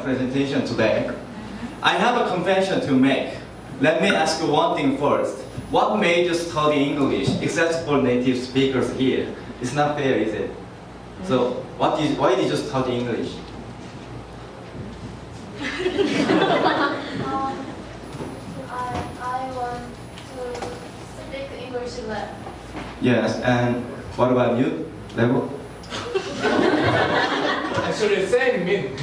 for coming my presentation today. I have a confession to make. Let me ask you one thing first. What made you study English, except for native speakers here? It's not fair, is it? So, what did, why did you study English? Um, I, I want to speak English well. Yes, and what about you, Level? Actually, mean.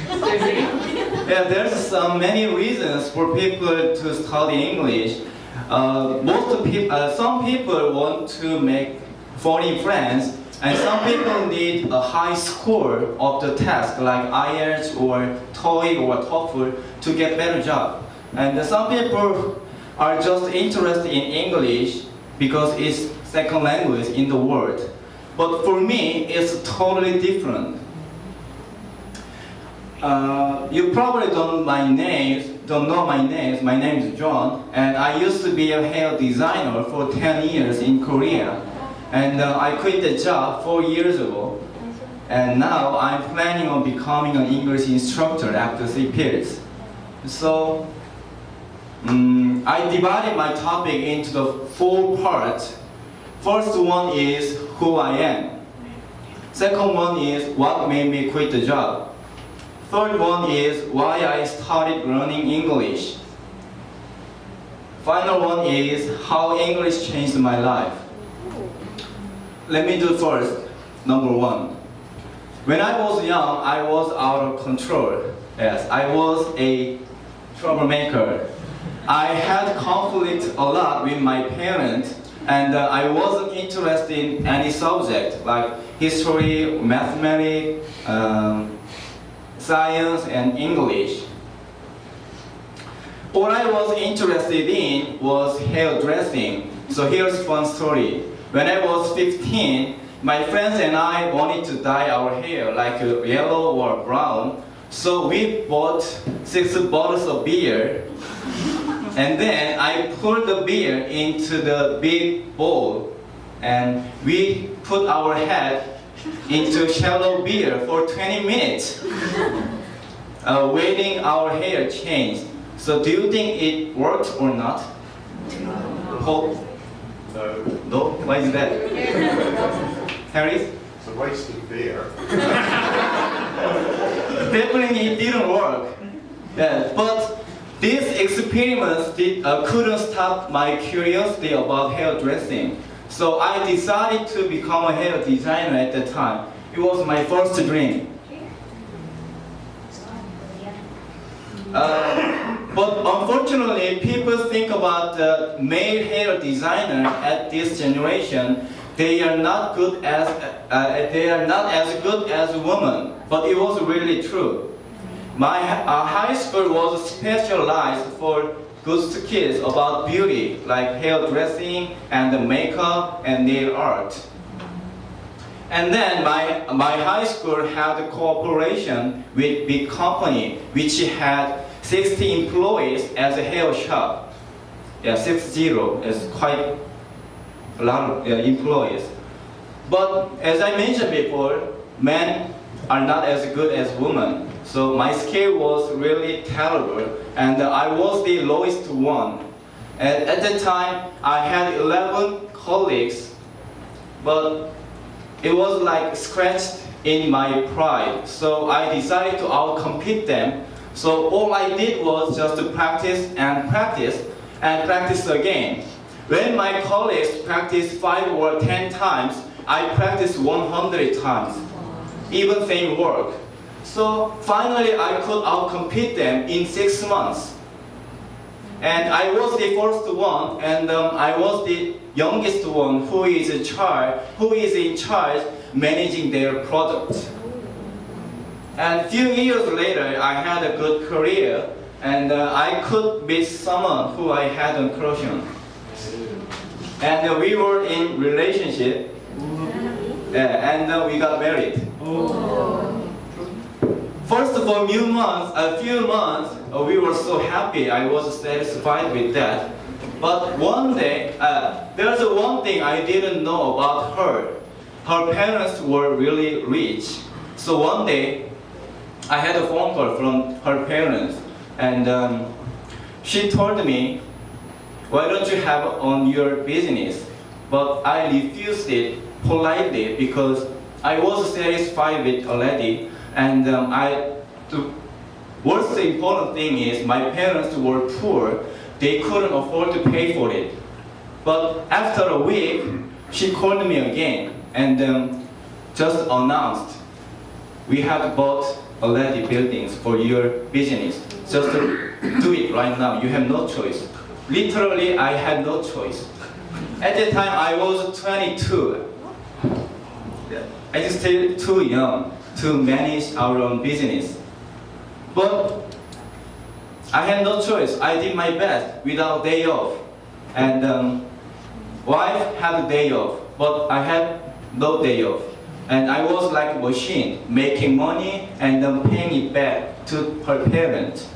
Yeah, there's some many reasons for people to study English. Uh, most people, uh, some people want to make foreign friends, and some people need a high score of the test, like IELTS or TOEIC or TOEFL, to get better job. And some people are just interested in English because it's second language in the world. But for me, it's totally different. Uh, you probably don't my name, don't know my name. My name is John, and I used to be a hair designer for 10 years in Korea. And uh, I quit the job four years ago. And now I'm planning on becoming an English instructor after three periods. So mm, I divided my topic into the four parts. First one is who I am. Second one is what made me quit the job. Third one is why I started learning English. Final one is how English changed my life. Let me do first, number one. When I was young, I was out of control. Yes, I was a troublemaker. I had conflict a lot with my parents and uh, I wasn't interested in any subject like history, mathematics, um, science, and English. What I was interested in was hairdressing. So here's fun story. When I was 15, my friends and I wanted to dye our hair like yellow or brown. So we bought six bottles of beer. And then I poured the beer into the big bowl. And we put our head into shallow beer for 20 minutes, uh, waiting our hair change. So do you think it worked or not? Hope? No, No? Why is that? Harris? it's a waste of beer. Definitely it didn't work. Yeah, but these experiments did, uh, couldn't stop my curiosity about hairdressing. So I decided to become a hair designer at that time. It was my first dream. Uh, but unfortunately, people think about the male hair designer at this generation. They are not good as uh, they are not as good as women. But it was really true. My uh, high school was specialized for good kids about beauty, like hairdressing and makeup and nail art. And then my, my high school had a cooperation with big company, which had 60 employees as a hair shop. Yeah, six zero is quite a lot of uh, employees. But as I mentioned before, men are not as good as women. So my skill was really terrible, and I was the lowest one. And at that time, I had 11 colleagues, but it was like scratched in my pride. So I decided to outcompete them. So all I did was just to practice and practice and practice again. When my colleagues practiced five or ten times, I practiced 100 times, even same work. So finally I could outcompete them in six months. And I was the first one, and um, I was the youngest one who is in charge, who is in charge managing their product. And a few years later, I had a good career, and uh, I could meet someone who I had a crush on. And uh, we were in relationship, yeah, and uh, we got married. First of all, few months, a few months, uh, we were so happy. I was satisfied with that. But one day, uh, there's one thing I didn't know about her. Her parents were really rich. So one day, I had a phone call from her parents, and um, she told me, "Why don't you have on your business?" But I refused it politely because I was satisfied with already, and um, I. The important thing is my parents were poor; they couldn't afford to pay for it. But after a week, she called me again and um, just announced, we have bought already buildings for your business. Just do it right now. You have no choice. Literally, I had no choice. At the time, I was 22. I was still too young to manage our own business. But I had no choice. I did my best without day off. And um, wife had a day off, but I had no day off. And I was like a machine, making money and then paying it back to her parents.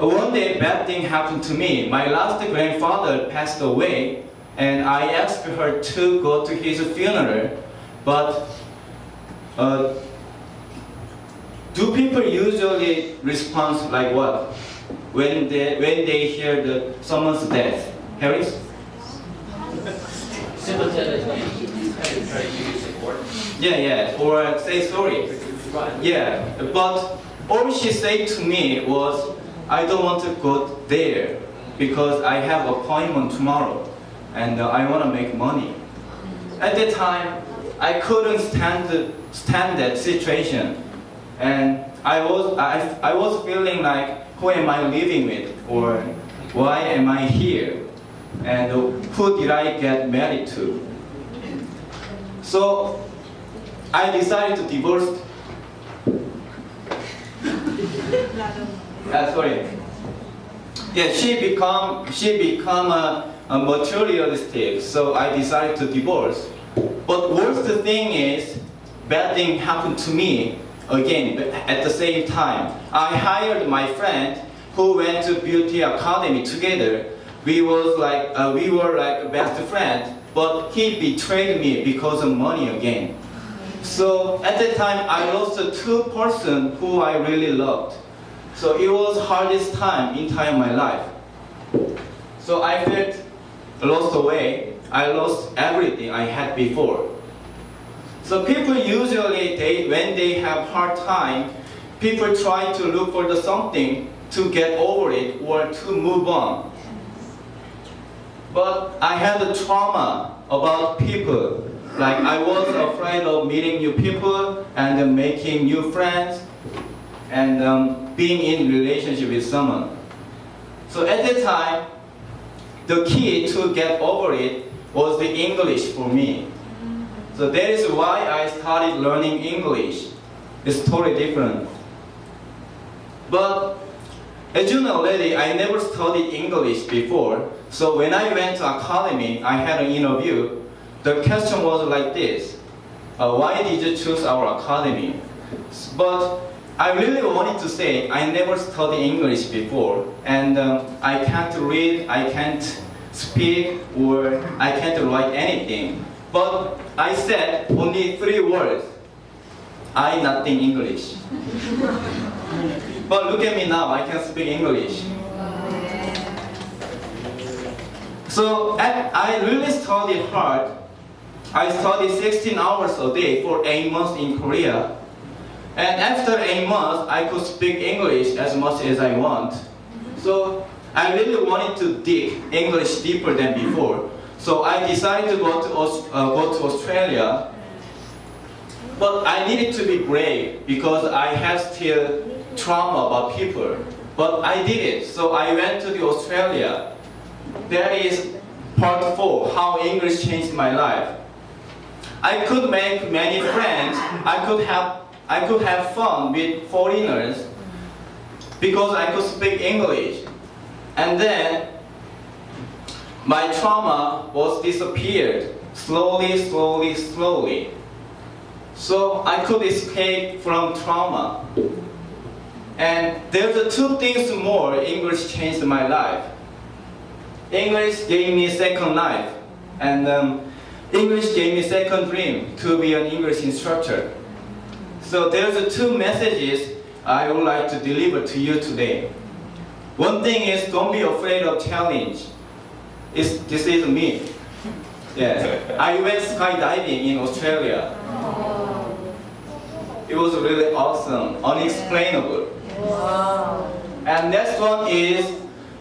Uh, One day, bad thing happened to me. My last grandfather passed away, and I asked her to go to his funeral. But uh, do people usually respond like what when they when they hear the someone's death? Harris? Sympathetic, kind of try to give you support. Yeah, yeah, or say sorry. Yeah, but all she said to me was, I don't want to go there because I have appointment tomorrow and uh, I want to make money. At the time, I couldn't stand the, stand that situation, and I was I, I was feeling like, who am I living with, or why am I here, and who did I get married to? So I decided to divorce. Uh, sorry. Yeah, she become she become a, a materialistic. So I decided to divorce. But worst thing is, bad thing happened to me again at the same time. I hired my friend who went to beauty academy together. We was like uh, we were like best friends, but he betrayed me because of money again. So at that time, I lost two person who I really loved. So it was hardest time in time my life. So I felt lost away. I lost everything I had before. So people usually, they, when they have hard time, people try to look for the something to get over it or to move on. But I had a trauma about people. Like I was afraid of meeting new people and making new friends and um, being in relationship with someone. So at that time, the key to get over it was the English for me. So that is why I started learning English. It's totally different. But as you know already, I never studied English before. So when I went to academy, I had an interview. The question was like this. Uh, why did you choose our academy? But I really wanted to say I never studied English before, and um, I can't read, I can't speak, or I can't write anything. But I said only three words. I nothing English. but look at me now, I can speak English. So I really studied hard. I studied 16 hours a day for 8 months in Korea. And after 8 months, I could speak English as much as I want. So I really wanted to dig English deeper than before. So I decided to go to, uh, go to Australia. But I needed to be brave because I have still trauma about people. But I did it. So I went to the Australia. That is part four, how English changed my life. I could make many friends. I could have I could have fun with foreigners because I could speak English. And then my trauma was disappeared slowly, slowly, slowly. So I could escape from trauma. And there's two things more English changed my life. English gave me second life, and um, English gave me second dream to be an English instructor. So there's two messages I would like to deliver to you today. One thing is don't be afraid of challenge. It's, this is me. Yeah. I went skydiving in Australia. Oh. It was really awesome, unexplainable. Wow. And next one is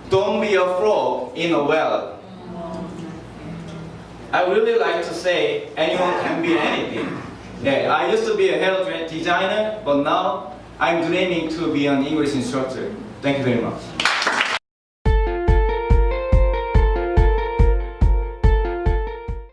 don't be a frog in a well. I really like to say anyone can be anything. Yeah, I used to be a hair designer, but now I'm dreaming to be an English instructor. Thank you very much.